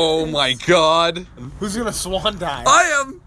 Oh my god. Who's gonna swan dive? I am.